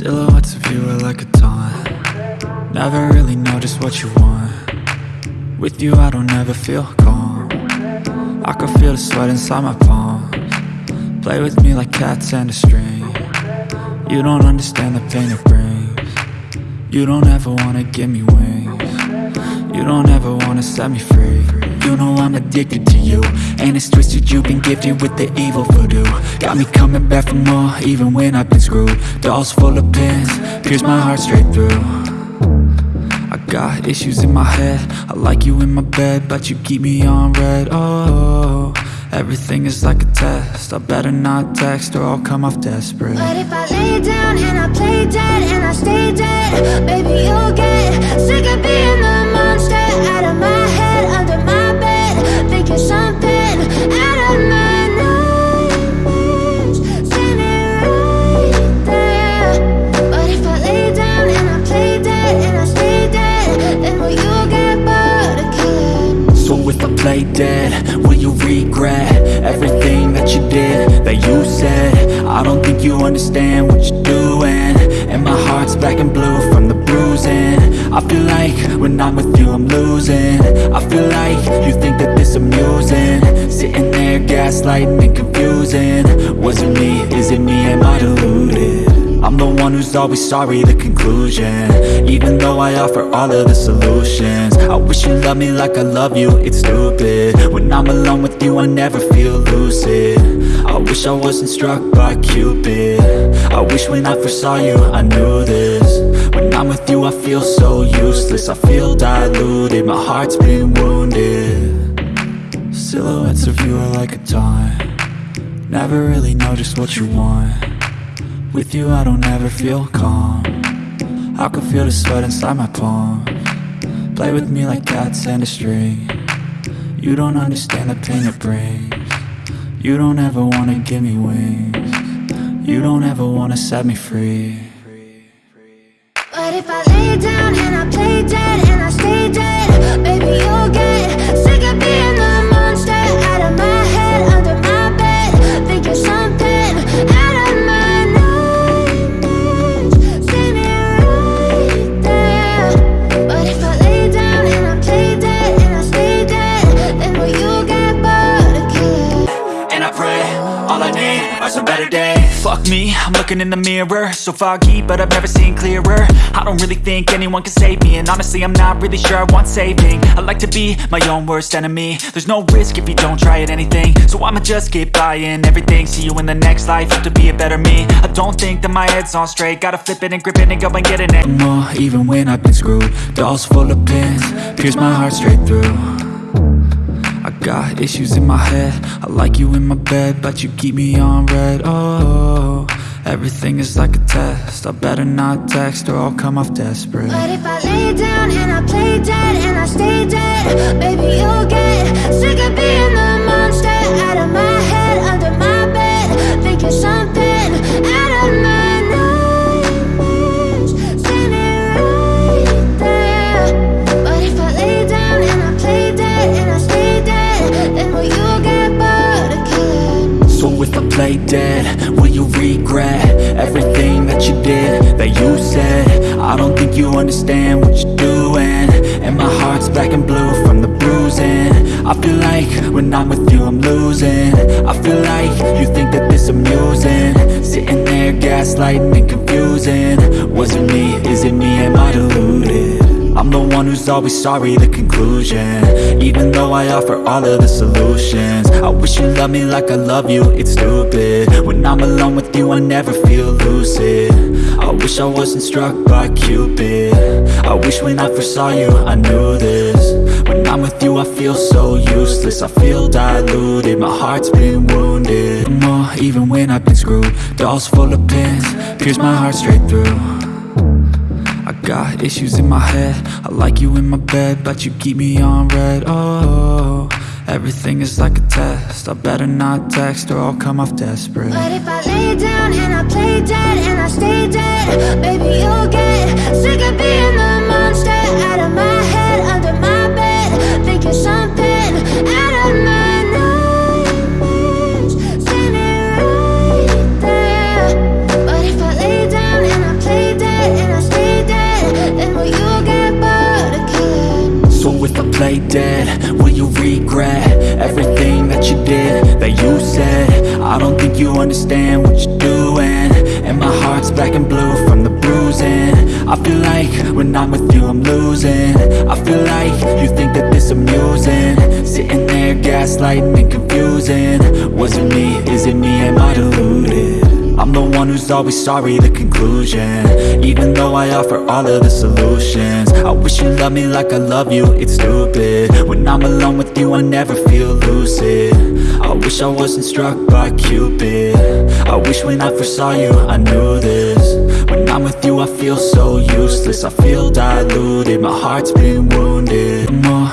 Silhouettes of you are like a taunt. Never really know just what you want. With you I don't ever feel calm. I can feel the sweat inside my palms. Play with me like cats and a string. You don't understand the pain it brings. You don't ever wanna give me wings. You don't ever wanna set me free. You know I'm addicted to you. And it's twisted you've been gifted with the evil voodoo. Got me coming back for more even when I've been screwed. Dolls full of pins, pierce my heart straight through. I got issues in my head. I like you in my bed But you keep me on red, oh Everything is like a test. I better not text or I'll come off desperate. But if I lay down and I play dead And I stay dead Baby, you'll get sick of being the I don't think you understand what you're doing. And my heart's black and blue from the bruising. I feel like when I'm with you I'm losing. I feel like you think that this amusing. Sitting there gaslighting and confusing. Was it me, is it me, am I deluded? I'm the one who's always sorry, the conclusion. Even though I offer all of the solutions. I wish you loved me like I love you, it's stupid. When I'm alone with you, I never feel lucid wish I wasn't struck by Cupid. I wish when I first saw you, I knew this. When I'm with you, I feel so useless. I feel diluted, my heart's been wounded. Silhouettes of you are like a taunt. Never really know just what you want. With you I don't ever feel calm. I can feel the sweat inside my palm Play with me like cats and a string. You don't understand the pain it brings You don't ever wanna give me wings. You don't ever wanna set me free. But if I lay down me, I'm looking in the mirror. So foggy, but I've never seen clearer. I don't really think anyone can save me And honestly, I'm not really sure I want saving. I like to be my own worst enemy. There's no risk if you don't try at anything. So I'ma just keep buying everything. See you in the next life, have to be a better me. I don't think that my head's on straight. Gotta flip it and grip it and go and get it. More, even when I've been screwed. Dolls full of pins, pierce my heart straight through got issues in my head. I like you in my bed But you keep me on red, oh Everything is like a test. I better not text or I'll come off desperate. But if I lay down and I play dead and I stay dead play dead, will you regret Everything that you did, that you said? I don't think you understand what you're doing. And my heart's black and blue from the bruising. I feel like when I'm with you I'm losing. I feel like you think that this amusing. Sitting there gaslighting and confusing. Was it me, is it me, am I deluded? I'm the one who's always sorry, the conclusion. Even though I offer all of the solutions. I wish you loved me like I love you, it's stupid. When I'm alone with you, I never feel lucid. I wish I wasn't struck by Cupid. I wish when I first saw you, I knew this. When I'm with you, I feel so useless. I feel diluted, my heart's been wounded. More, even when I've been screwed. Dolls full of pins, pierce my heart straight through got issues in my head. I like you in my bed But you keep me on red, oh Everything is like a test. I better not text or I'll come off desperate. But if I lay down and I play dead and I stay dead Baby, you'll get sick of being the monster Out of my head, under my bed. Thinking something I don't think you understand what you're doing. And my heart's black and blue from the bruising. I feel like when I'm with you I'm losing. I feel like you think that this amusing. Sitting there gaslighting and confusing. Was it me? Is it me? Who's always sorry, the conclusion. Even though I offer all of the solutions I wish you loved me like I love you, it's stupid. When I'm alone with you, I never feel lucid. I wish I wasn't struck by Cupid. I wish when I first saw you, I knew this. When I'm with you, I feel so useless I feel diluted, my heart's been wounded.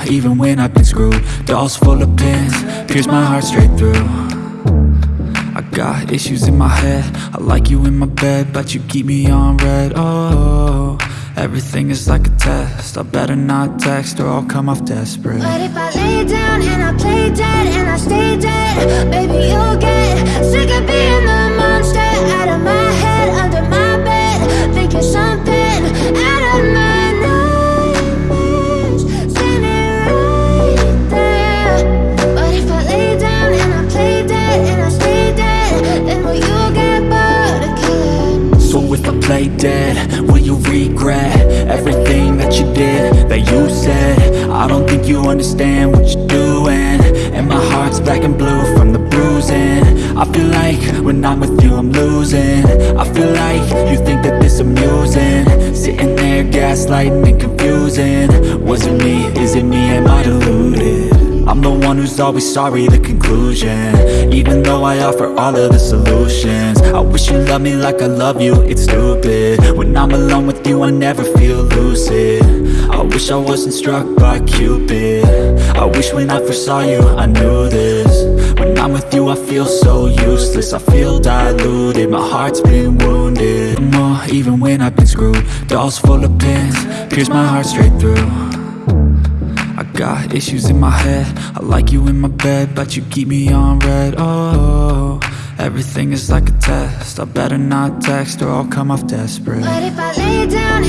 Even when I've been screwed Dolls full of pins, pierce my heart straight through got issues in my head. I like you in my bed But you keep me on red. Oh, everything is like a test. I better not text or I'll come off desperate. But if I lay down and I play dead and I stay dead Baby, you'll get sick of being the monster play dead, will you regret Everything that you did, that you said? I don't think you understand what you're doing. And my heart's black and blue from the bruising. I feel like when I'm with you I'm losing. I feel like you think that this amusing. Sitting there gaslighting and confusing. Was it me, is it me, am I deluded? I'm the one who's always sorry, the conclusion. Even though I offer all of the solutions I wish you loved me like I love you, it's stupid. When I'm alone with you, I never feel lucid. I wish I wasn't struck by Cupid. I wish when I first saw you, I knew this. When I'm with you, I feel so useless I feel diluted, my heart's been wounded. Even when I've been screwed. Dolls full of pins, pierce my heart straight through got issues in my head. I like you in my bed But you keep me on red. Oh, everything is like a test. I better not text or I'll come off desperate. But if I lay down